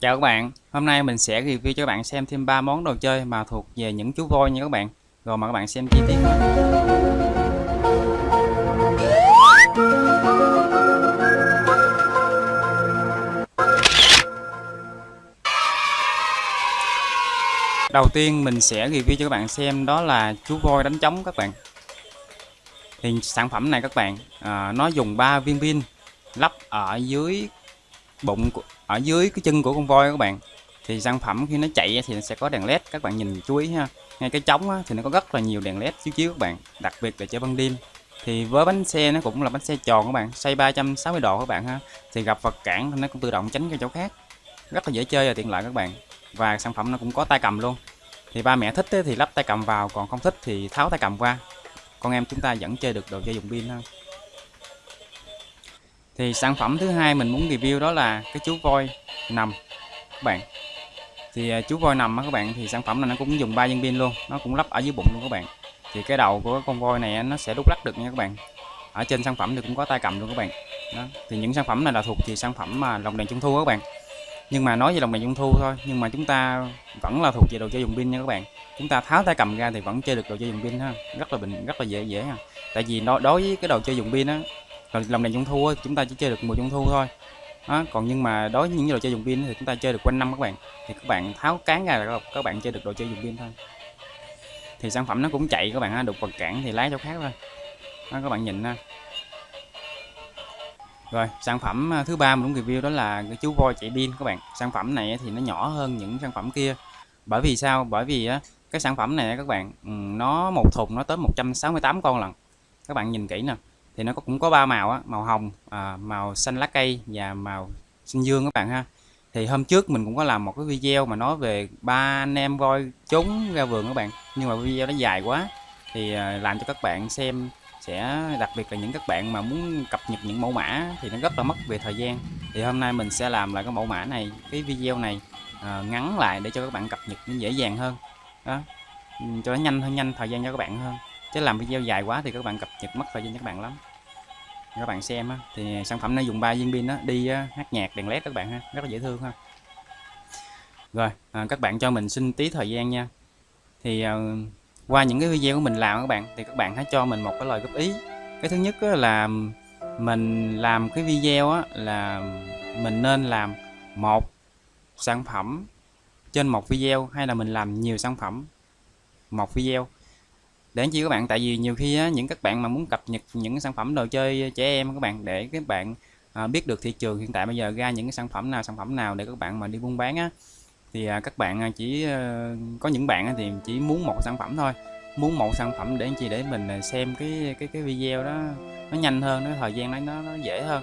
Chào các bạn, hôm nay mình sẽ review cho các bạn xem thêm 3 món đồ chơi mà thuộc về những chú voi nha các bạn. Rồi mời các bạn xem chi tiết Đầu tiên mình sẽ review cho các bạn xem đó là chú voi đánh trống các bạn. Thì sản phẩm này các bạn, à, nó dùng 3 viên pin lắp ở dưới bụng ở dưới cái chân của con voi các bạn. Thì sản phẩm khi nó chạy thì nó sẽ có đèn led các bạn nhìn chú ý ha. Ngay cái trống thì nó có rất là nhiều đèn led chiếu chiếu các bạn, đặc biệt là chơi ban đêm. Thì với bánh xe nó cũng là bánh xe tròn các bạn xoay 360 độ các bạn ha. Thì gặp vật cản thì nó cũng tự động tránh cái chỗ khác. Rất là dễ chơi và tiện lợi các bạn. Và sản phẩm nó cũng có tay cầm luôn. Thì ba mẹ thích thì lắp tay cầm vào, còn không thích thì tháo tay cầm qua. Con em chúng ta vẫn chơi được đồ chơi dùng pin ha thì sản phẩm thứ hai mình muốn review đó là cái chú voi nằm, các bạn. Thì à, chú voi nằm các bạn, thì sản phẩm này nó cũng dùng ba viên pin luôn, nó cũng lắp ở dưới bụng luôn các bạn. Thì cái đầu của con voi này nó sẽ đúc lắc được nha các bạn. Ở trên sản phẩm thì cũng có tay cầm luôn các bạn. Đó. thì những sản phẩm này là thuộc về sản phẩm mà lồng đèn trung thu các bạn. Nhưng mà nói về lồng đèn trung thu thôi, nhưng mà chúng ta vẫn là thuộc về đồ chơi dùng pin nha các bạn. Chúng ta tháo tay cầm ra thì vẫn chơi được đồ chơi dùng pin ha, rất là bình, rất là dễ dễ ha. Tại vì nó đối với cái đồ chơi dùng pin á lần đèn trung thu chúng ta chỉ chơi được mùa trung thu thôi. Đó, còn nhưng mà đối với những đồ chơi dùng pin thì chúng ta chơi được quanh năm các bạn. Thì các bạn tháo cán ra là các bạn chơi được đồ chơi dùng pin thôi. Thì sản phẩm nó cũng chạy các bạn ha đục vật cản thì lái chỗ khác thôi. Đó, các bạn nhìn ha. Rồi sản phẩm à, thứ ba mình muốn review đó là cái chú voi chạy pin các bạn. Sản phẩm này thì nó nhỏ hơn những sản phẩm kia. Bởi vì sao? Bởi vì á cái sản phẩm này các bạn nó một thùng nó tới 168 con lần các bạn nhìn kỹ nè thì nó cũng có ba màu á, màu hồng à, màu xanh lá cây và màu xanh dương các bạn ha. Thì hôm trước mình cũng có làm một cái video mà nói về ba anh em voi trốn ra vườn các bạn nhưng mà video nó dài quá. Thì à, làm cho các bạn xem sẽ đặc biệt là những các bạn mà muốn cập nhật những mẫu mã thì nó rất là mất về thời gian. Thì hôm nay mình sẽ làm lại cái mẫu mã này cái video này à, ngắn lại để cho các bạn cập nhật nó dễ dàng hơn. Đó cho nó nhanh hơn nhanh thời gian cho các bạn hơn. Chứ làm video dài quá thì các bạn cập nhật mất thời gian cho các bạn lắm các bạn xem á, thì sản phẩm nó dùng 3 viên pin đó đi hát nhạc đèn led các bạn ha rất là dễ thương ha. Rồi à, các bạn cho mình xin tí thời gian nha. Thì à, qua những cái video của mình làm các bạn thì các bạn hãy cho mình một cái lời góp ý. Cái thứ nhất là mình làm cái video á, là mình nên làm một sản phẩm trên một video hay là mình làm nhiều sản phẩm một video để chi các bạn tại vì nhiều khi á, những các bạn mà muốn cập nhật những sản phẩm đồ chơi trẻ em các bạn để các bạn à, biết được thị trường hiện tại bây giờ ra những cái sản phẩm nào sản phẩm nào để các bạn mà đi buôn bán á thì à, các bạn à, chỉ à, có những bạn thì chỉ muốn một sản phẩm thôi. Muốn một sản phẩm để chi để mình à, xem cái cái cái video đó nó nhanh hơn nó thời gian nó nó, dễ hơn.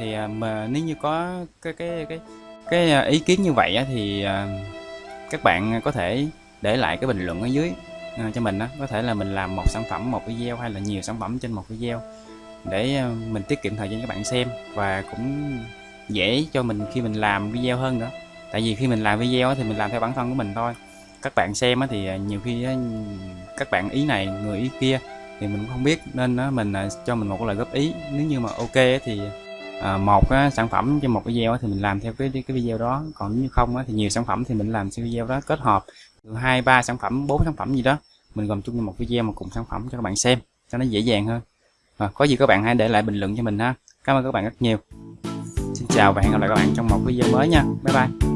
Thì à, mà nếu như có cái cái cái cái à, ý kiến như vậy á, thì à, các bạn có thể để lại cái bình luận ở dưới. À, cho mình đó có thể là mình làm một sản phẩm, một video hay là nhiều sản phẩm trên một video để à, mình tiết kiệm thời gian các bạn xem và cũng dễ cho mình khi mình làm video hơn nữa. Tại vì khi mình làm video thì mình làm theo bản thân của mình thôi. Các bạn xem thì à, nhiều khi các bạn ý này, người ý kia thì mình cũng không biết. Nên mình cho mình một lời góp ý. Nếu như mà ok thì À, một sản phẩm cho một video thì mình làm theo cái cái video đó. Còn nếu như không thì nhiều sản phẩm thì mình làm video đó kết hợp hai ba sản phẩm bốn sản phẩm gì đó. Mình gồm chung một video mà cùng sản phẩm cho các bạn xem cho nó dễ dàng hơn. À, có gì các bạn hãy để lại bình luận cho mình ha. Cảm ơn các bạn rất nhiều. Xin chào và hẹn gặp lại các bạn trong một video mới nha. Bye bye.